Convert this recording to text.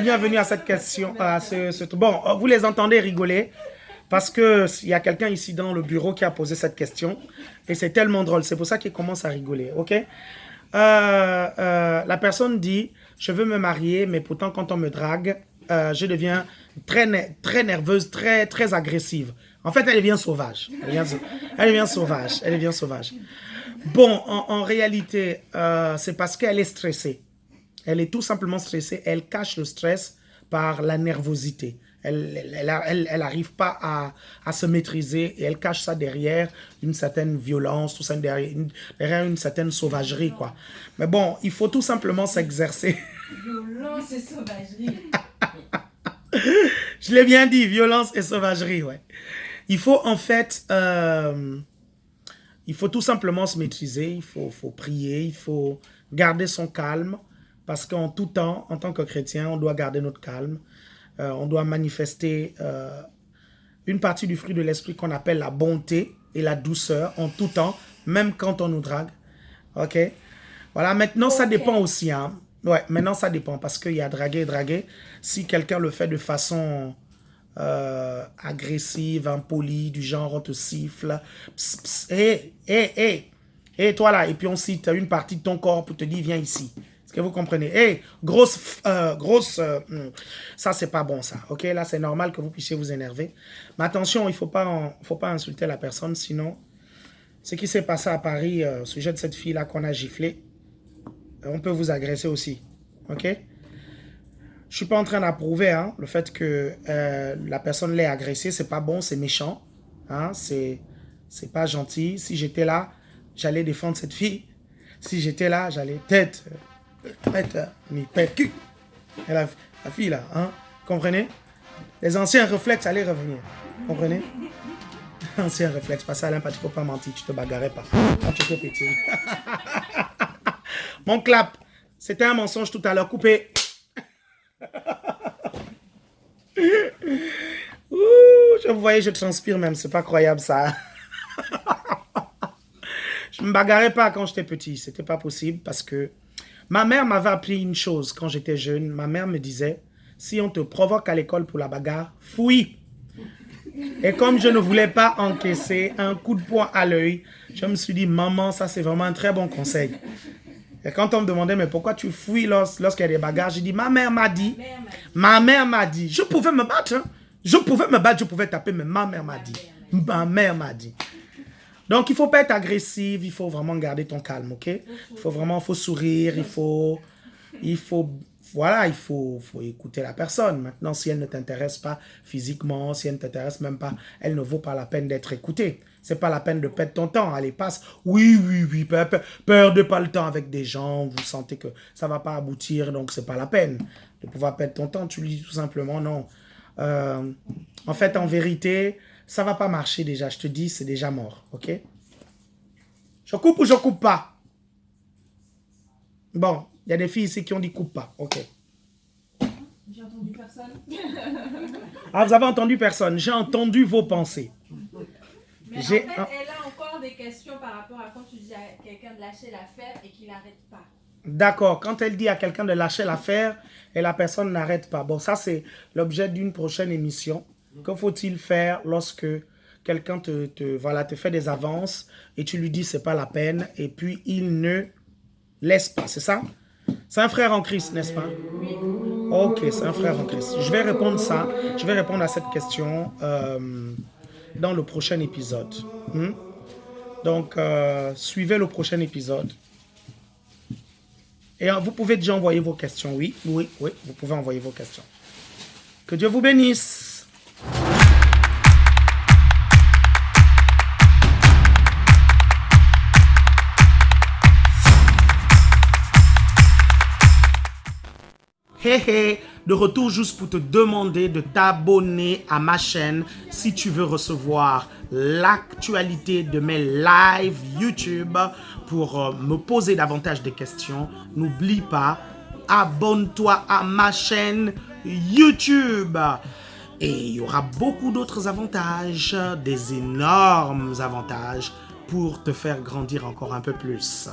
bienvenue à cette question. Ce, Bon, vous les entendez rigoler parce qu'il y a quelqu'un ici dans le bureau qui a posé cette question et c'est tellement drôle. C'est pour ça qu'il commence à rigoler, ok? Euh, euh, La personne dit, je veux me marier, mais pourtant quand on me drague, euh, je deviens très, très nerveuse, très, très agressive. En fait, elle devient sauvage. Elle devient, elle sauvage. Elle devient sauvage. Bon, en, réalité, euh, c'est parce qu'elle est stressée. Elle est tout simplement stressée. Elle cache le stress par la nervosité. Elle n'arrive elle, pas à, à, se maîtriser et elle cache ça derrière une certaine violence, tout ça derrière une, derrière une certaine sauvagerie, quoi. Mais bon, il faut tout simplement s'exercer. Violence et sauvagerie. Je l'ai bien dit, violence et sauvagerie, ouais. Il faut en fait... Euh, il faut tout simplement se maîtriser, il faut, faut prier, il faut garder son calme, parce qu'en tout temps, en tant que chrétien, on doit garder notre calme. Euh, on doit manifester euh, une partie du fruit de l'esprit qu'on appelle la bonté et la douceur en tout temps, même quand on nous drague. Ok? Voilà, maintenant ça dépend aussi. Hein. Ouais, maintenant ça dépend parce qu'il y a draguer et draguer. Si quelqu'un le fait de façon euh, agressive, impolie, du genre on te siffle. Hé, hé, hé, hé, toi là. Et puis on cite une partie de ton corps pour te dire, viens ici. Est-ce que vous comprenez Hé, grosse, euh, grosse, euh, hmm. ça c'est pas bon ça. Ok, là c'est normal que vous puissiez vous énerver. Mais attention, il faut pas, faut pas insulter la personne, sinon, ce qui s'est passé à Paris au sujet de cette fille là qu'on a giflé, on peut vous agresser aussi. Ok? Je suis pas en train d'approuver hein, le fait que euh, la personne l'ait agressé. C'est pas bon, c'est méchant. Hein, c'est pas gentil. Si j'étais là, j'allais défendre cette fille. Si j'étais là, j'allais tête, tête, ni cul. Et la, fille là, hein, comprenez? Les anciens réflexes allaient revenir. Comprenez? Anciens réflexes, parce que Alain, tu peux pas mentir, tu te bagarrais pas. Quand tu étais petit. Mon clap, c'était un mensonge tout à l'heure, coupé. je vous voyais, je transpire même. C'est pas croyable ça. je me bagarrais pas quand j'étais petit. C'était pas possible parce que ma mère m'avait appris une chose quand j'étais jeune. Ma mère me disait, si on te provoque à l'école pour la bagarre, fouille. Et comme je ne voulais pas encaisser un coup de poing à l'œil, je me suis dit, maman, ça c'est vraiment un très bon conseil. Et quand on me demandait, mais pourquoi tu fouilles lorsqu'il y a des bagarres, j'ai dit, ma mère m'a dit, ma mère m'a dit, je pouvais me battre, hein. je pouvais me battre, je pouvais taper, mais ma mère m'a dit, ma mère m'a dit. Donc, il ne faut pas être agressif, il faut vraiment garder ton calme, ok? Il faut vraiment, faut sourire, il faut, il faut voilà, il faut, faut écouter la personne. Maintenant, si elle ne t'intéresse pas physiquement, si elle ne t'intéresse même pas, elle ne vaut pas la peine d'être écoutée. C'est pas la peine de perdre ton temps. Allez, passe. Oui, oui, oui, perdez pas le temps avec des gens. Vous sentez que ça va pas aboutir, donc c'est pas la peine de pouvoir perdre ton temps. Tu lui dis tout simplement non. Euh, en fait, en vérité, ça va pas marcher déjà. Je te dis, c'est déjà mort, ok? Je coupe ou je coupe pas? Bon, il y a des filles ici qui ont dit coupe pas. Ok. J'ai entendu personne. ah, vous avez entendu personne. J'ai entendu vos pensées. Mais en fait, elle a encore des questions par rapport à quand tu dis à quelqu'un de lâcher l'affaire et qu'il n'arrête pas. D'accord. Quand elle dit à quelqu'un de lâcher l'affaire et la personne n'arrête pas. Bon, ça, c'est l'objet d'une prochaine émission. Que faut-il faire lorsque quelqu'un te, voilà, te fait des avances et tu lui dis c'est pas la peine et puis il ne laisse pas, c'est ça? C'est un frère en Christ, n'est-ce pas? Ok, c'est un frère en Christ. Je vais répondre ça. Je vais répondre à cette question euh, dans le prochain épisode. Hmm? Donc, euh, suivez le prochain épisode. Et euh, vous pouvez déjà envoyer vos questions. Oui, oui, oui, vous pouvez envoyer vos questions. Que Dieu vous bénisse. Hé hé, de retour juste pour te demander de t'abonner à ma chaîne si tu veux recevoir l'actualité de mes lives YouTube pour euh, me poser davantage de questions. N'oublie pas, abonne-toi à ma chaîne YouTube. Et il y aura beaucoup d'autres avantages, des énormes avantages pour te faire grandir encore un peu plus.